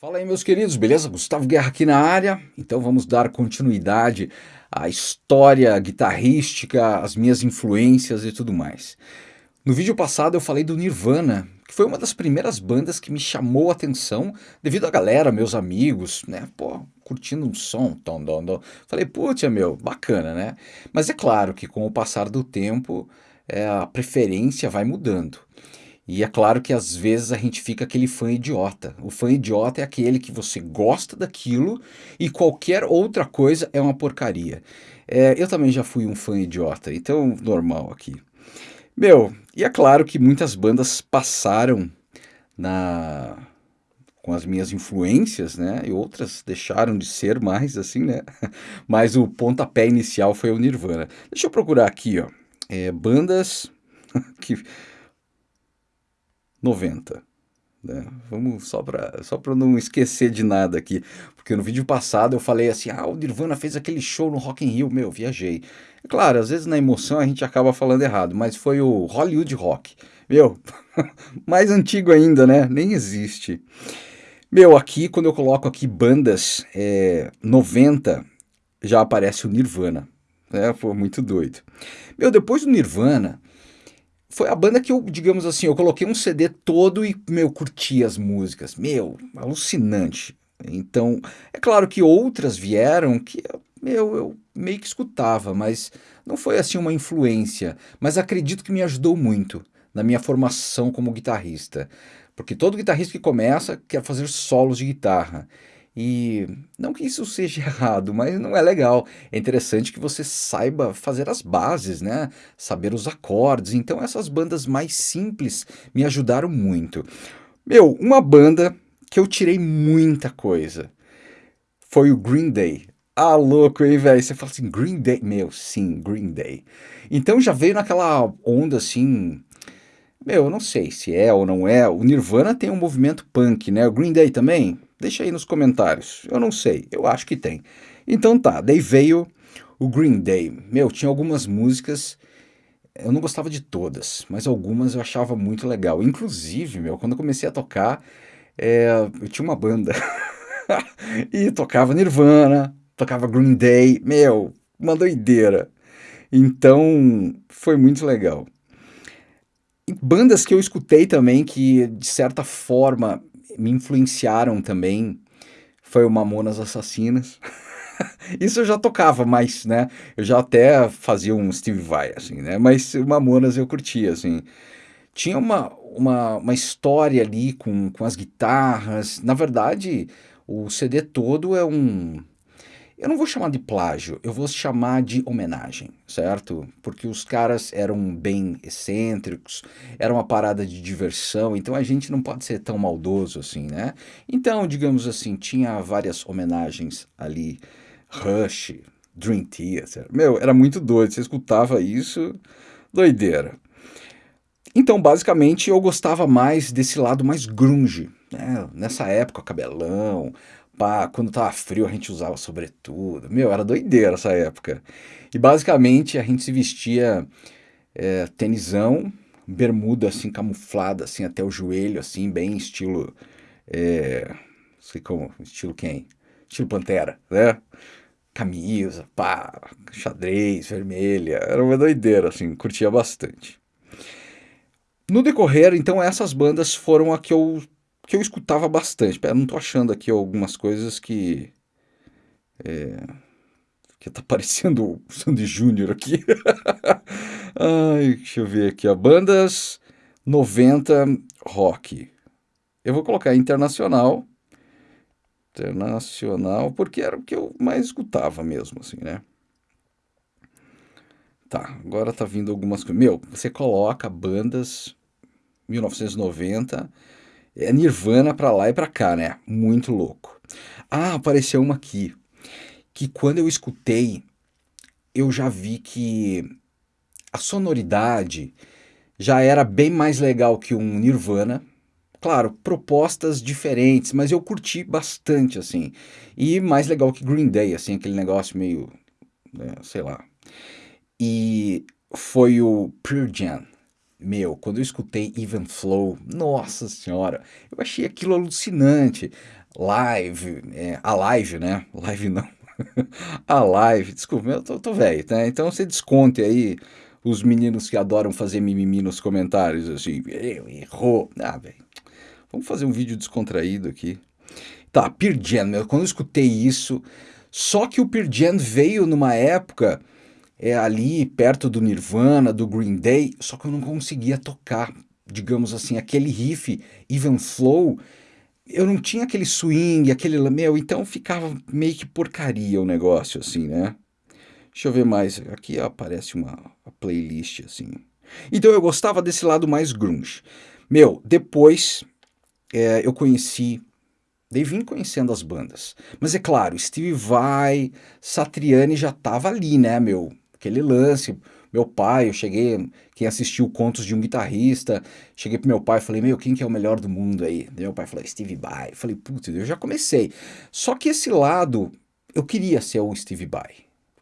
Fala aí, meus queridos, beleza? Gustavo Guerra aqui na área. Então vamos dar continuidade à história guitarrística, as minhas influências e tudo mais. No vídeo passado eu falei do Nirvana, que foi uma das primeiras bandas que me chamou a atenção devido à galera, meus amigos, né? Pô, curtindo um som, tom, tom, tom. Falei, putz, meu, bacana, né? Mas é claro que com o passar do tempo é, a preferência vai mudando. E é claro que às vezes a gente fica aquele fã idiota. O fã idiota é aquele que você gosta daquilo e qualquer outra coisa é uma porcaria. É, eu também já fui um fã idiota, então normal aqui. Meu, e é claro que muitas bandas passaram na com as minhas influências, né? E outras deixaram de ser mais assim, né? Mas o pontapé inicial foi o Nirvana. Deixa eu procurar aqui, ó. É, bandas que 90. Né? Vamos só para só não esquecer de nada aqui, porque no vídeo passado eu falei assim, ah, o Nirvana fez aquele show no Rock in Rio, meu, viajei. É claro, às vezes na emoção a gente acaba falando errado, mas foi o Hollywood Rock. Meu, mais antigo ainda, né? Nem existe. Meu, aqui quando eu coloco aqui bandas é, 90, já aparece o Nirvana. É, foi muito doido. Meu, depois do Nirvana, foi a banda que eu, digamos assim, eu coloquei um CD todo e, meu, curti as músicas. Meu, alucinante. Então, é claro que outras vieram que, meu, eu meio que escutava, mas não foi assim uma influência. Mas acredito que me ajudou muito na minha formação como guitarrista. Porque todo guitarrista que começa quer fazer solos de guitarra. E não que isso seja errado, mas não é legal. É interessante que você saiba fazer as bases, né? Saber os acordes. Então essas bandas mais simples me ajudaram muito. Meu, uma banda que eu tirei muita coisa foi o Green Day. Ah, louco, hein, velho? Você fala assim, Green Day? Meu, sim, Green Day. Então já veio naquela onda assim. Meu, eu não sei se é ou não é. O Nirvana tem um movimento punk, né? O Green Day também? Deixa aí nos comentários. Eu não sei, eu acho que tem. Então tá, daí veio o Green Day. Meu, tinha algumas músicas, eu não gostava de todas, mas algumas eu achava muito legal. Inclusive, meu, quando eu comecei a tocar, é, eu tinha uma banda e tocava Nirvana, tocava Green Day, meu, uma doideira. Então, foi muito legal. E bandas que eu escutei também que, de certa forma, me influenciaram também foi o Mamonas Assassinas. Isso eu já tocava, mas, né, eu já até fazia um Steve Vai, assim, né, mas o Mamonas eu curtia, assim. Tinha uma, uma, uma história ali com, com as guitarras, na verdade, o CD todo é um, eu não vou chamar de plágio, eu vou chamar de homenagem, certo? Porque os caras eram bem excêntricos, era uma parada de diversão, então a gente não pode ser tão maldoso assim, né? Então, digamos assim, tinha várias homenagens ali, Rush, Dream Theater, meu, era muito doido, você escutava isso, doideira. Então, basicamente, eu gostava mais desse lado mais grunge, né? Nessa época, cabelão, pá, quando tava frio a gente usava sobretudo. Meu, era doideira essa época. E basicamente a gente se vestia é, tenisão, bermuda assim camuflada assim até o joelho, assim, bem estilo. É, sei como, estilo quem? Estilo Pantera, né? Camisa, pá, xadrez, vermelha. Era uma doideira, assim, curtia bastante. No decorrer, então, essas bandas foram a que eu que eu escutava bastante. Pera, não tô achando aqui algumas coisas que... É, que tá parecendo o Sandy Júnior aqui. Ai, deixa eu ver aqui, a bandas 90 rock. Eu vou colocar internacional. Internacional, porque era o que eu mais escutava mesmo, assim, né? Tá, agora tá vindo algumas coisas. Meu, você coloca bandas 1990 é Nirvana pra lá e pra cá, né? Muito louco. Ah, apareceu uma aqui, que quando eu escutei, eu já vi que a sonoridade já era bem mais legal que um Nirvana. Claro, propostas diferentes, mas eu curti bastante, assim. E mais legal que Green Day, assim, aquele negócio meio, né, sei lá. E foi o Pure Jam. Meu, quando eu escutei Even Flow, nossa senhora, eu achei aquilo alucinante. Live, é, a live, né? Live não. a live, desculpa, eu tô, tô velho, né? Então você desconte aí os meninos que adoram fazer mimimi nos comentários, assim, errou. Ah, velho, vamos fazer um vídeo descontraído aqui. Tá, Pearl Jam, quando eu escutei isso, só que o Pearl Jam veio numa época é, ali perto do Nirvana, do Green Day, só que eu não conseguia tocar, digamos assim, aquele riff, even flow, eu não tinha aquele swing, aquele, meu, então ficava meio que porcaria o negócio, assim, né? Deixa eu ver mais, aqui aparece uma playlist, assim. Então eu gostava desse lado mais grunge. Meu, depois é, eu conheci Daí vim conhecendo as bandas. Mas é claro, Steve Vai, Satriani já tava ali, né, meu? Aquele lance. Meu pai, eu cheguei, quem assistiu Contos de um Guitarrista, cheguei pro meu pai e falei, meu, quem que é o melhor do mundo aí? Meu pai falou, Steve Vai. Falei, putz, eu já comecei. Só que esse lado, eu queria ser o Steve Vai.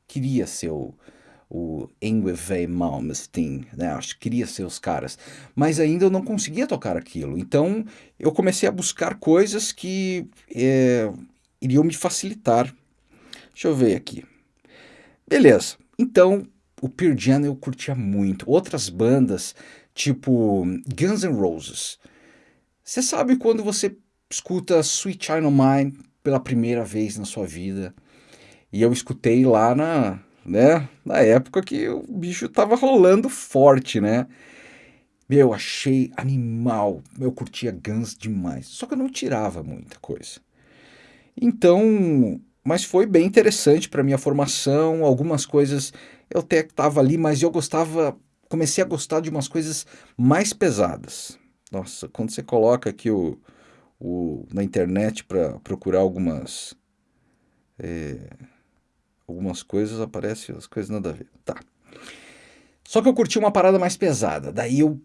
Queria ser o, o Ingve Malmsteen, né? Acho que queria ser os caras, mas ainda eu não conseguia tocar aquilo. Então eu comecei a buscar coisas que é, iriam me facilitar. Deixa eu ver aqui. Beleza. Então o Pearl Jam eu curtia muito. Outras bandas tipo Guns N' Roses. Você sabe quando você escuta Sweet Child Mine pela primeira vez na sua vida? E eu escutei lá na né? Na época que o bicho tava rolando forte, né? Meu, achei animal. Eu curtia Guns demais. Só que eu não tirava muita coisa. Então, mas foi bem interessante para minha formação. Algumas coisas eu até estava ali, mas eu gostava, comecei a gostar de umas coisas mais pesadas. Nossa, quando você coloca aqui o, o na internet para procurar algumas é, algumas coisas, aparecem as coisas nada a ver. Tá. Só que eu curti uma parada mais pesada. Daí eu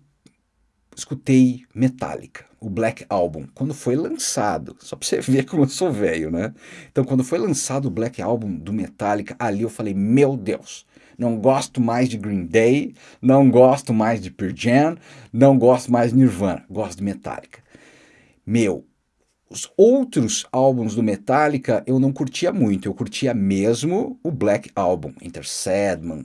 escutei Metallica, o Black Album, quando foi lançado. Só pra você ver como eu sou velho, né? Então, quando foi lançado o Black Album do Metallica, ali eu falei, meu Deus, não gosto mais de Green Day, não gosto mais de Pearl Jam, não gosto mais de Nirvana, gosto de Metallica. Meu, os outros álbuns do Metallica eu não curtia muito, eu curtia mesmo o Black Album, Enter Sadman,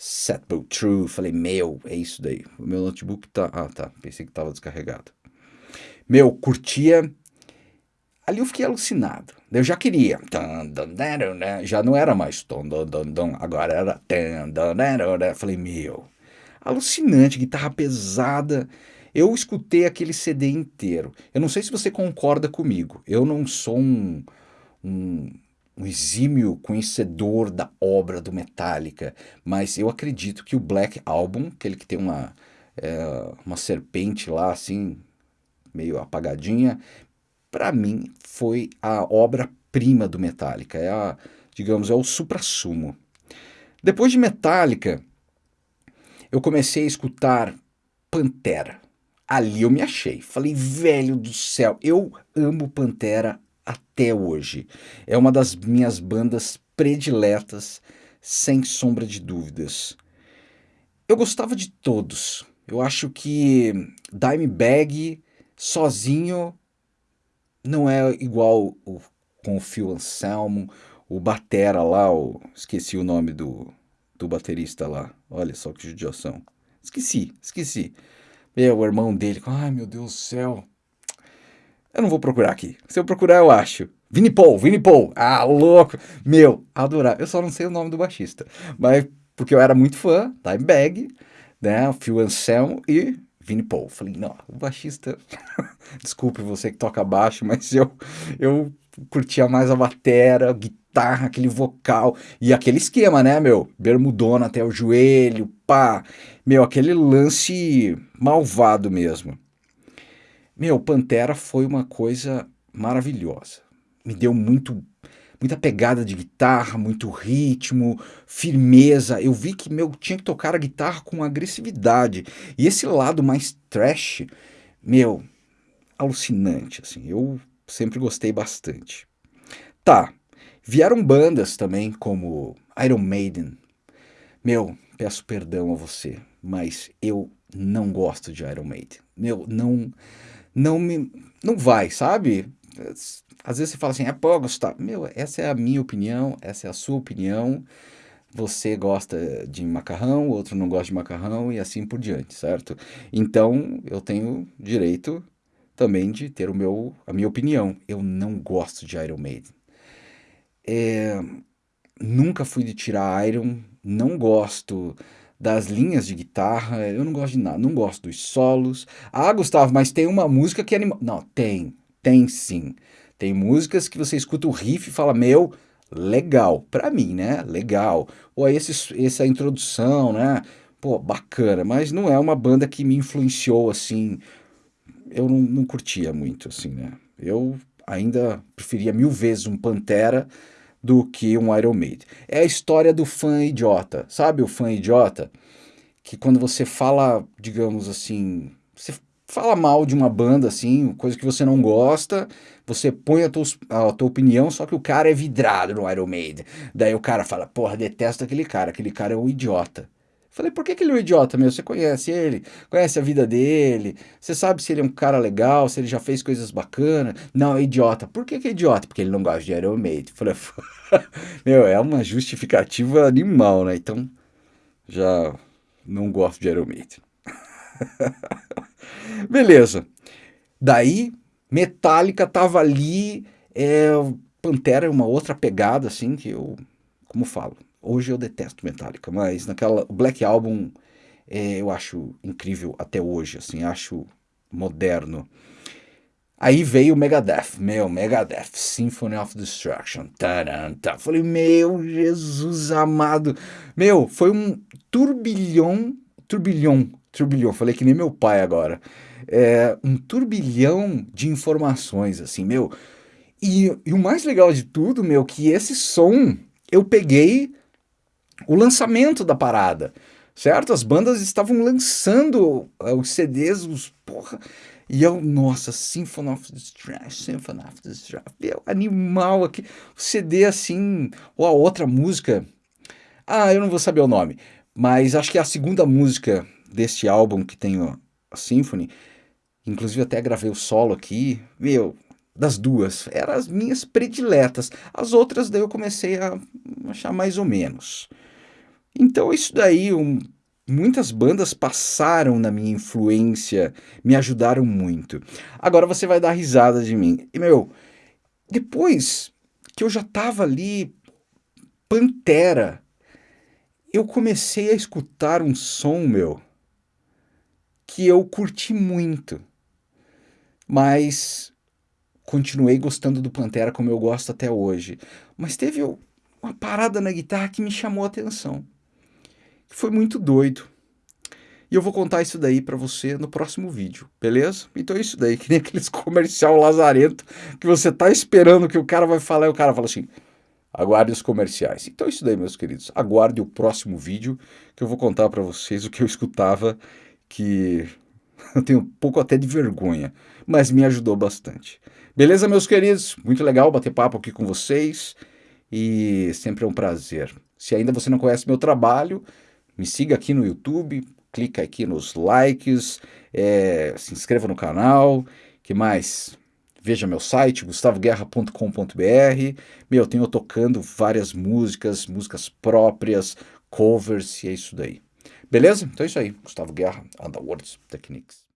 Set Bow True, falei, meu, é isso daí, o meu notebook tá, ah tá, pensei que tava descarregado. Meu, curtia, ali eu fiquei alucinado, eu já queria, já não era mais, agora era, falei, meu, alucinante, guitarra pesada, eu escutei aquele CD inteiro. Eu não sei se você concorda comigo. Eu não sou um, um, um exímio conhecedor da obra do Metallica, mas eu acredito que o Black Album, aquele que tem uma, é, uma serpente lá, assim, meio apagadinha, para mim foi a obra-prima do Metallica. É a, digamos, é o supra-sumo. Depois de Metallica, eu comecei a escutar Pantera ali eu me achei. Falei, velho do céu, eu amo Pantera até hoje. É uma das minhas bandas prediletas, sem sombra de dúvidas. Eu gostava de todos. Eu acho que Dimebag sozinho não é igual o, com o Phil Anselmo, o Batera lá, o, esqueci o nome do, do baterista lá. Olha só que judiação. Esqueci, esqueci. Meu, o irmão dele, ai meu Deus do céu. Eu não vou procurar aqui. Se eu procurar, eu acho. Vini Paul, Vini Paul. Ah, louco. Meu, adorar. Eu só não sei o nome do baixista. Mas porque eu era muito fã, Dimebag, né? Phil Anselmo e Vini Paul. Falei, não, o baixista. Desculpe você que toca baixo, mas eu, eu curtia mais a batera, guitarra, aquele vocal e aquele esquema, né, meu? Bermudona até o joelho, pá. Meu, aquele lance malvado mesmo. Meu, Pantera foi uma coisa maravilhosa. Me deu muito muita pegada de guitarra, muito ritmo, firmeza. Eu vi que meu tinha que tocar a guitarra com agressividade. E esse lado mais trash, meu, alucinante assim. Eu sempre gostei bastante. Tá. Vieram bandas também como Iron Maiden. Meu, peço perdão a você, mas eu não gosto de Iron Maiden. Meu, não não me não vai, sabe? às vezes você fala assim, é pô, Gustavo, meu, essa é a minha opinião, essa é a sua opinião, você gosta de macarrão, outro não gosta de macarrão e assim por diante, certo? Então, eu tenho direito também de ter o meu, a minha opinião. Eu não gosto de Iron Maiden. É, nunca fui de tirar Iron, não gosto das linhas de guitarra, eu não gosto de nada, não gosto dos solos. Ah, Gustavo, mas tem uma música que anima... Não, tem, tem sim. Tem músicas que você escuta o riff e fala, meu, legal, pra mim, né? Legal. Ou esse, essa introdução, né? Pô, bacana, mas não é uma banda que me influenciou assim. Eu não, não curtia muito, assim, né? Eu ainda preferia mil vezes um Pantera do que um Iron Maiden. É a história do fã idiota, sabe o fã idiota? Que quando você fala, digamos assim, você fala mal de uma banda, assim, coisa que você não gosta, você põe a tua, a tua opinião, só que o cara é vidrado no Iron Maiden. Daí o cara fala, porra, detesto aquele cara, aquele cara é um idiota. Falei, por que, que ele é um idiota, meu? Você conhece ele, conhece a vida dele, você sabe se ele é um cara legal, se ele já fez coisas bacanas. Não, é idiota. Por que, que é idiota? Porque ele não gosta de Iron Maiden. Falei, meu, é uma justificativa animal, né? Então, já não gosto de Iron Maiden. Beleza. Daí, Metallica tava ali, é, Pantera é uma outra pegada, assim, que eu, como falo, hoje eu detesto Metallica, mas naquela, Black Album é, eu acho incrível até hoje, assim, acho moderno. Aí veio o Megadeth, meu, Megadeth, Symphony of Destruction, taranta. Falei, meu Jesus amado, meu, foi um turbilhão, turbilhão, turbilhão, falei que nem meu pai agora, é, um turbilhão de informações, assim, meu, e, e o mais legal de tudo, meu, que esse som eu peguei o lançamento da parada, certo? As bandas estavam lançando uh, os CDs, os porra, e eu, nossa, Symphony of Destruction, Symphony of Destruction, meu, animal aqui, o CD assim, ou a outra música, ah, eu não vou saber o nome, mas acho que é a segunda música deste álbum que tem a Symphony, inclusive até gravei o solo aqui, meu, das duas, eram as minhas prediletas, as outras daí eu comecei a achar mais ou menos. Então isso daí, um, muitas bandas passaram na minha influência, me ajudaram muito. Agora você vai dar risada de mim. E, meu, depois que eu já tava ali, Pantera, eu comecei a escutar um som, meu, que eu curti muito. Mas continuei gostando do Pantera como eu gosto até hoje. Mas teve uma parada na guitarra que me chamou a atenção que foi muito doido. E eu vou contar isso daí para você no próximo vídeo, beleza? Então é isso daí, que nem aqueles comercial lazarento que você tá esperando que o cara vai falar e o cara fala assim, aguarde os comerciais. Então é isso daí, meus queridos. Aguarde o próximo vídeo que eu vou contar para vocês o que eu escutava que eu tenho um pouco até de vergonha, mas me ajudou bastante. Beleza, meus queridos? Muito legal bater papo aqui com vocês e sempre é um prazer. Se ainda você não conhece meu trabalho, me siga aqui no YouTube, clica aqui nos likes, é, se inscreva no canal, que mais? Veja meu site, gustavoguerra.com.br. Meu, eu tenho tocando várias músicas, músicas próprias, covers, e é isso daí. Beleza? Então é isso aí. Gustavo Guerra, Underworld Techniques.